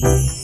ご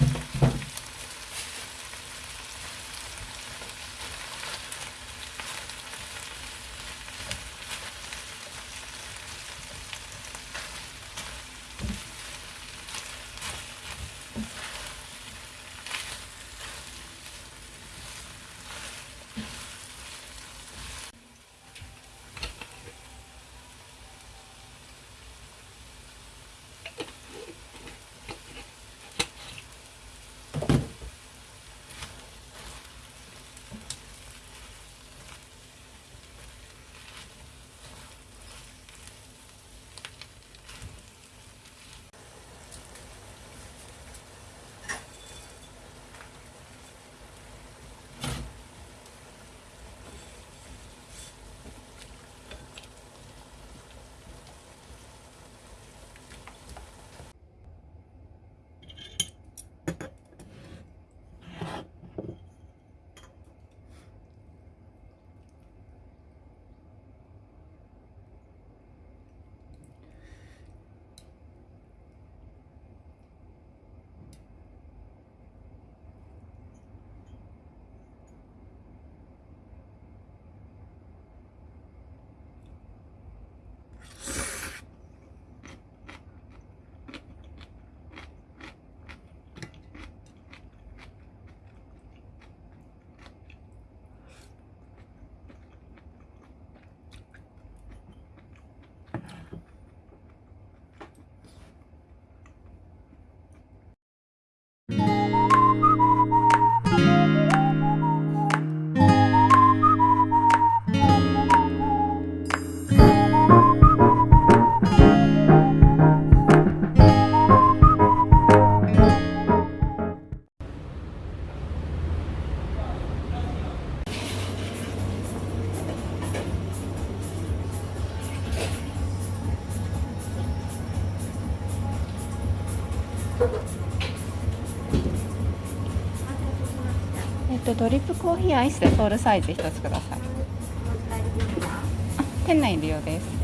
Bye. えっとドリップコーヒーアイスでソウルサイズ一つください。店内利用です。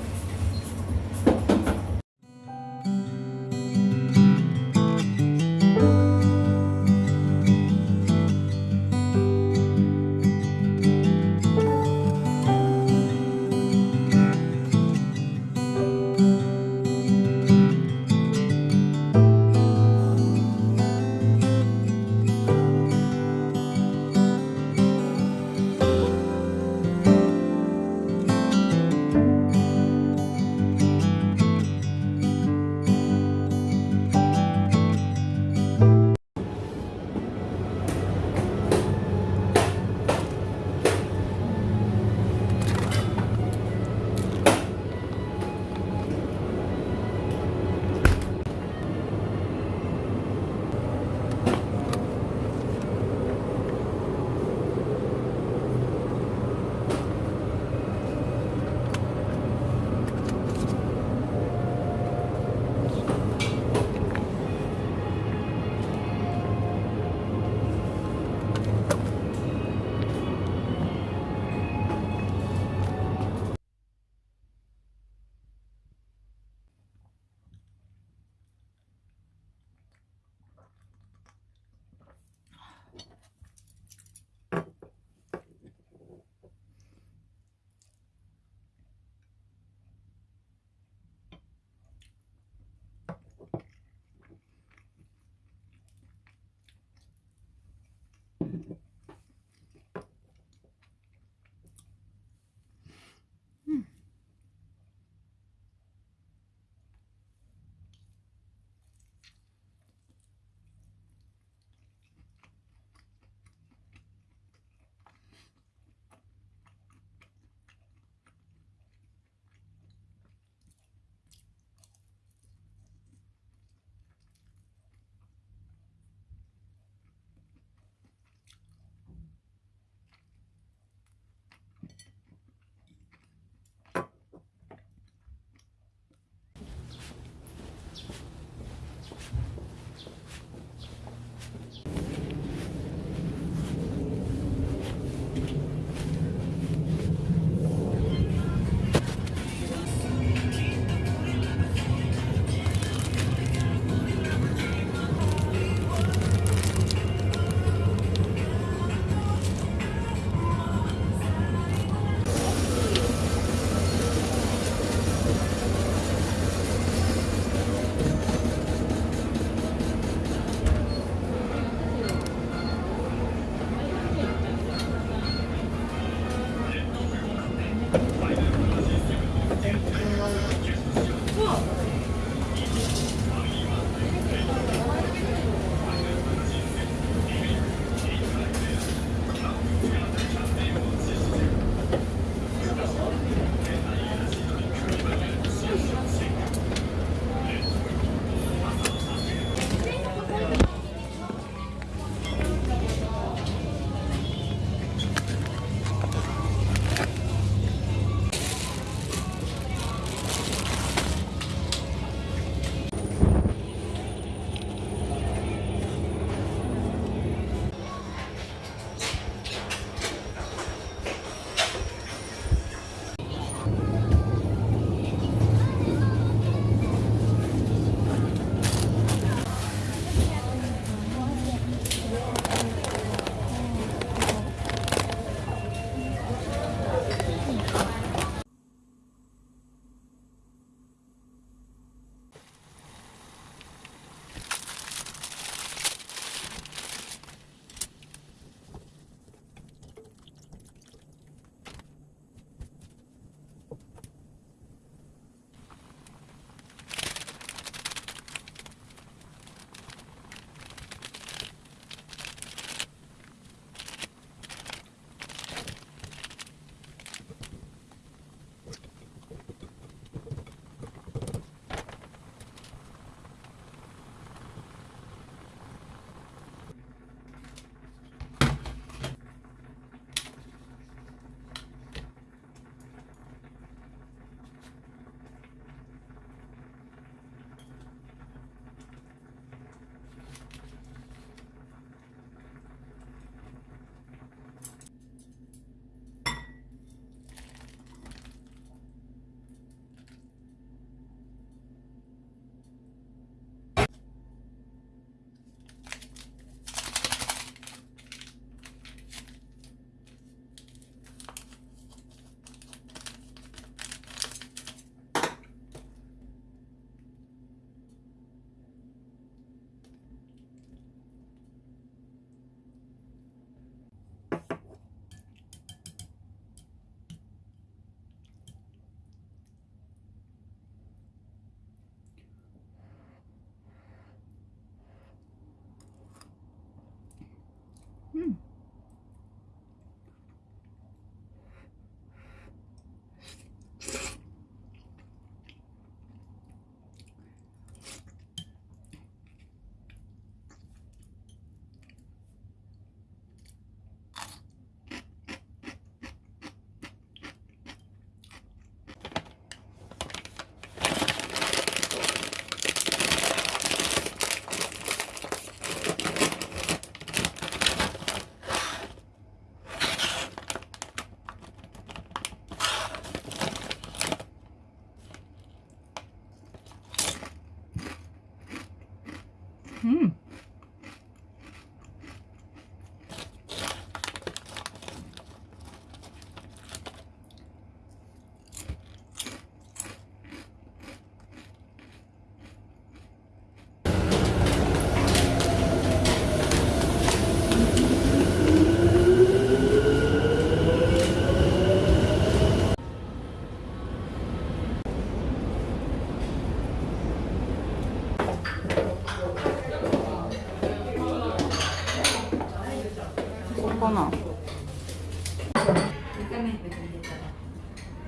かな。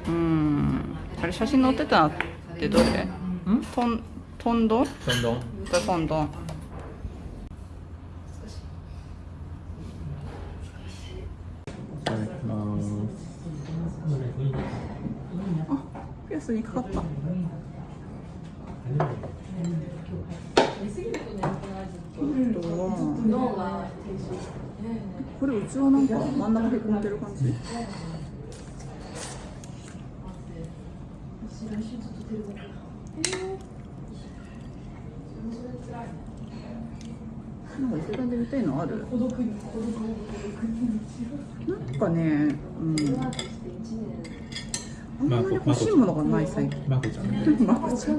うん。あれ写真載ってたのってどれ？ん？トントンドントンドンいただきます。あピアスにかかったこれうちはなんか真ん中へこんでる感じ。なんか一緒で見たいのある？なんかね、うん、あんまり欲しいものがない最近。まこちゃん まこちゃん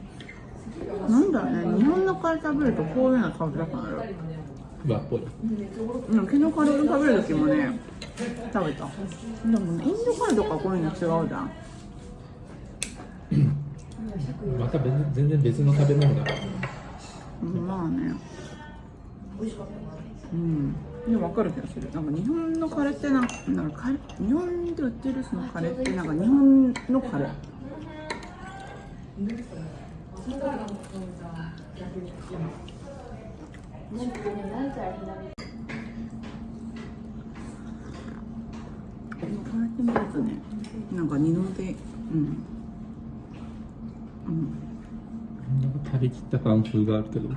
なん。だろうね日本のカレー食べるとこういうの食べたくなる和っぽいうん。昨日カレー食べる時もね食べたでもねインドカレーとかこういうの違うじゃん。また別全然別の食べ物だうん。まあねうん。でも分かる気がするなん。か日本のカレーってなん。かなん。かカレー日本で売ってるそのカレーってなん。か日本のカレーねなんか二のでうんうんなんか食べきった感風があるけどあ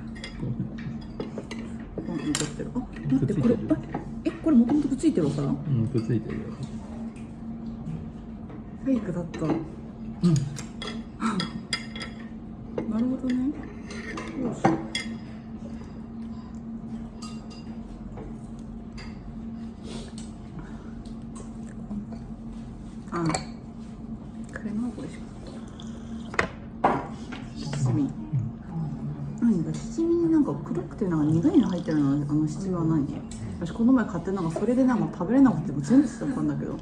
残ってるあ待ってこれあえこれもともとくっついてるお皿うんくっついてるよフェイクだった。なるほどね。よし。あ、カレーの方が美味しかった。七味。何か七味になんか黒くてなんか苦いの入ってるのあの七味は何？私この前買ってなんかそれでなんか食べれなくても全部捨てたんだけど。うん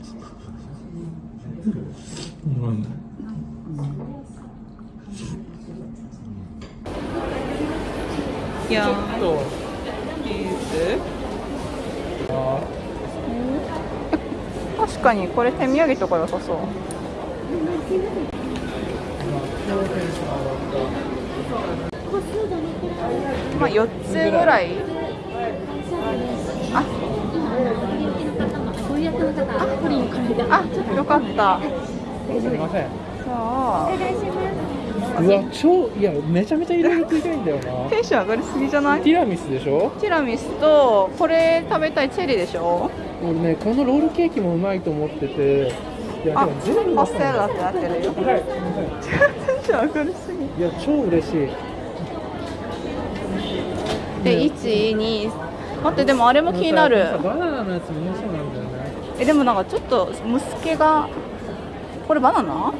いやちょっと。チーズあ確かにこれ手土産とか良さそう。まあ4つぐらい。あ。あよかった。すみません。じゃあうわ超いやめちゃめちゃいろいろ食いたいんだよな。テンション上がりすぎじゃない？ティラミスでしょ？ティラミスとこれ食べたいチェリーでしょ？俺ねこのロールケーキもうまいと思ってて。いやあでも全部パステラってなってるよはい。テンション上がりすぎ。いや超嬉しい。で12待ってでもあれも気になる。バナナのやつもそうなんだよね。えでもなんかちょっとムスケがこれバナナ？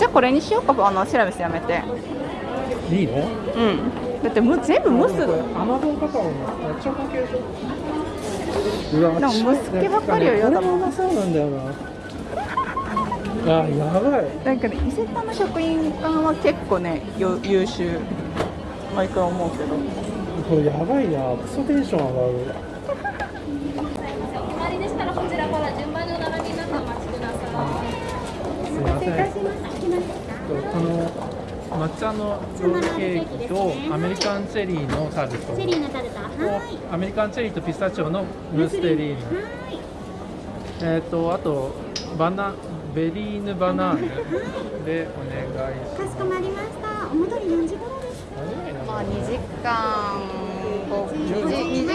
じゃあこれにしようか。あのティラミスやめて。うんいいの？うん。だってむ全部ムスこれアマゾンカカオのチョコ系でしょうわでもムスケばっかりよこれもうまそうなんだよな。あやばい。だけど伊勢丹の食品館は結構ねよ優秀。毎回思うけど。これやばいな。クソテンション上がる。お決まりでしたらこちらから順番にお並びになってお待ちください。すいませんこの抹茶のロールケーキとアメリカンチェリーのタルトチェリーのタルト、はい。アメリカンチェリーとピスタチオのムーステリーヌえっ、とあとバナベリーヌバナーヌでお願いしかしこまりました。お戻り何時頃ですか？まあ2時間後2時2時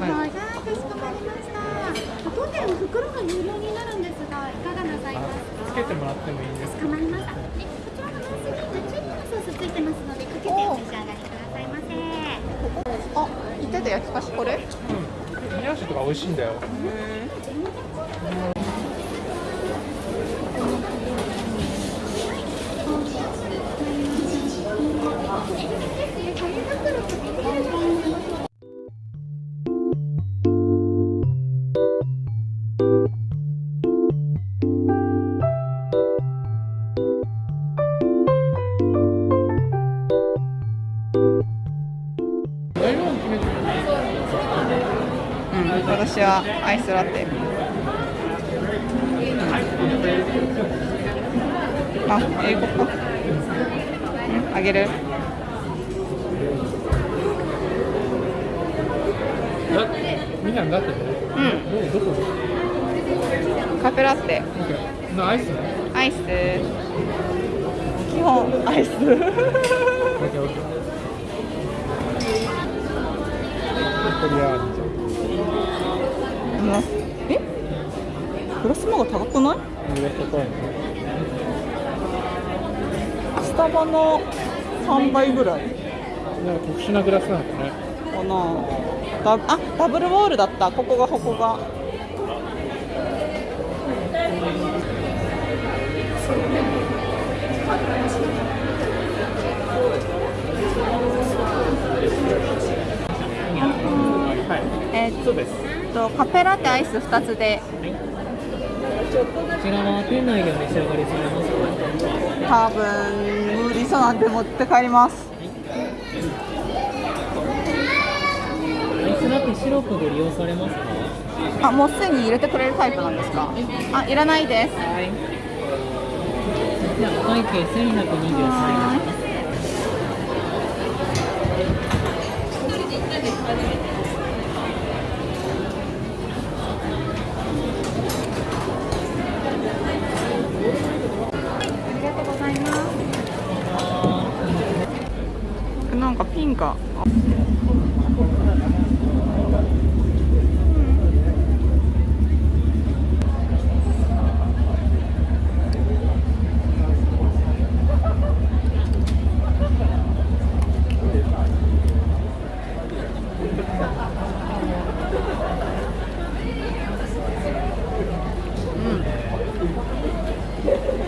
はい、はい、かしこまりました。当店の袋が有料になるんですが、いかがなさいますか？つけてもらってもいいですか？かまりました。で、こちらのナンにチューソースついてますので、かけてお召し上がりくださいませ。あ、言ってた焼き菓子これ？うん。冷やしとか美味しいんだよ。へえ。うん私はアイスラテあ英語か。うん。あげる。だみんなだってねうん。どどこカフェラテなアイス？ねアイス。基本アイスない上高いねスタバの3倍ぐらい。なんか特殊なグラスなのかね。かな。ダあダブルウォールだった。ここがここが。はい。えーっとカフェラテアイス2つで。こちらは店内でお召し上がりされますか多分無理そうなんで持って帰ります。アイスラテシロップご利用されますか？あもうすでに入れてくれるタイプなんですか？あいらないです。じゃあお会計1223円ですありがとうございますなんかピンがあ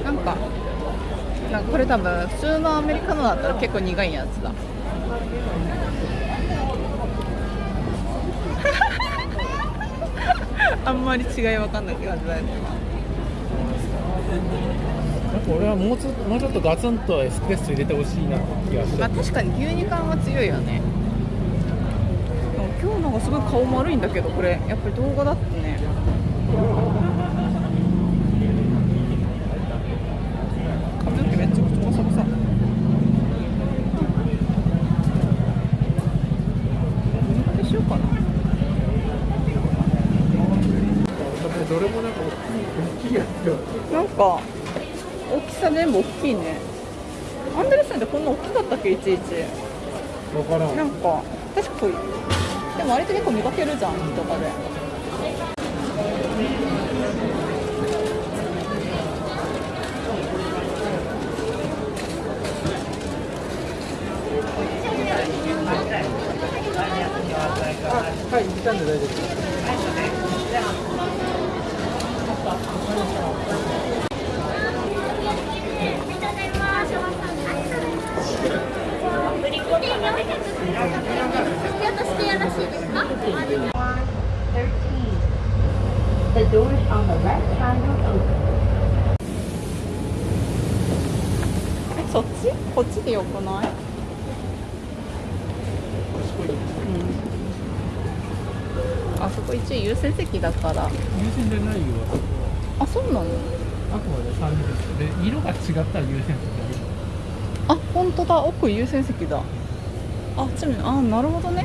なんかこれ多分普通のアメリカのだったら結構苦いやつ。あんまり違いわかんないって感じだよね。なんか俺はもうちょっともうちょっとガツンとエスプレッソ入れてほしいなって気がして。まあ確かに牛乳感は強いよね。でも今日のがすごい顔丸いんだけどこれ。やっぱり動画だってね311なんか確かにでもあれって結構見かけるじゃんとかで。席だから。優先じゃないよあそうなの？あくまで3人で色が違ったら優先席だあ本当だ。奥優先席だ。あちなみにあなるほどね。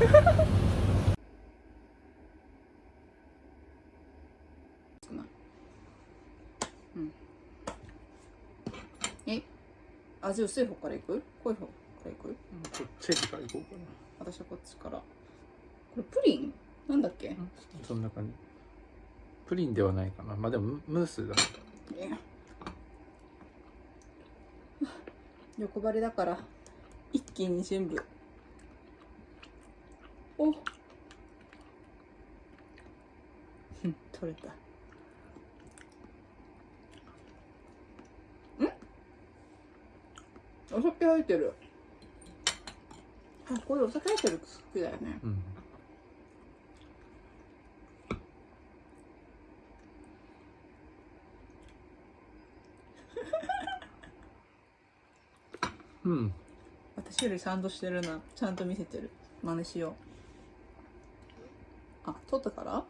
うん。え？味薄い方からいく？濃い方からいく？こっちから行こうか私はこっちから。これプリン？なんだっけ？なそんな感じ。プリンではないかな。まあでもムムースだえ欲張りだから一気に全部。お。うん取れた。ん？お酒入ってる。あこれお酒入ってる好きだよね。うんうん。私よりちゃんとしてるな。ちゃんと見せてる。真似しよう。あ撮ったから？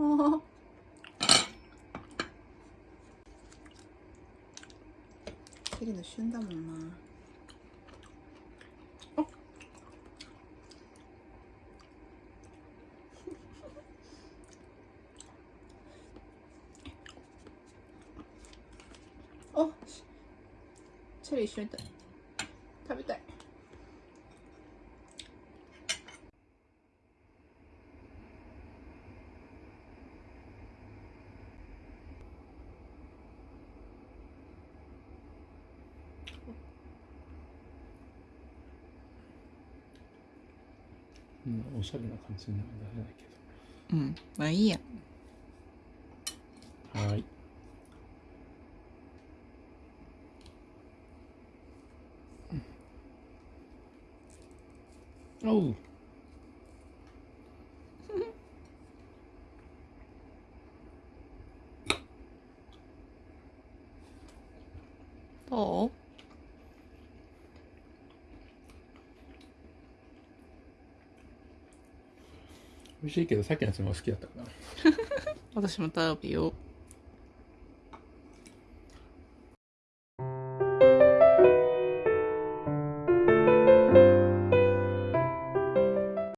ああチェリーの旬だもんなああし一緒に食食べたい。うん。おしゃれな感じになるんだないけ？うん。まあいいや。どはいおうどう美味しいけどさっきのやつの方が好きだったかな。私も食べよう